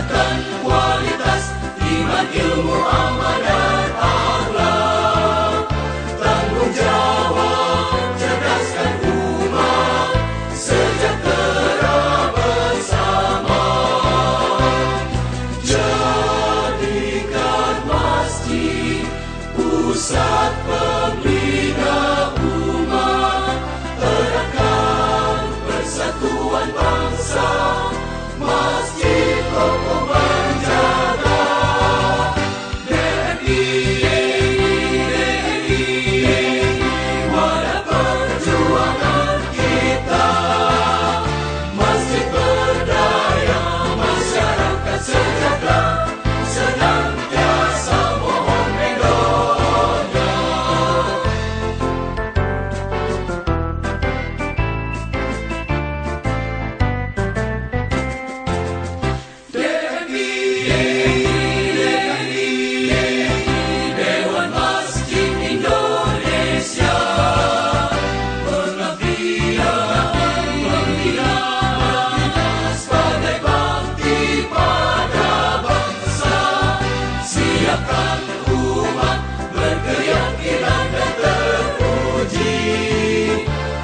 kesehatan kualitas iman ilmu amanat akhlak. Tanggung jawab cerdaskan umat sejahtera bersama. Jadikan masjid pusat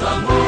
Islam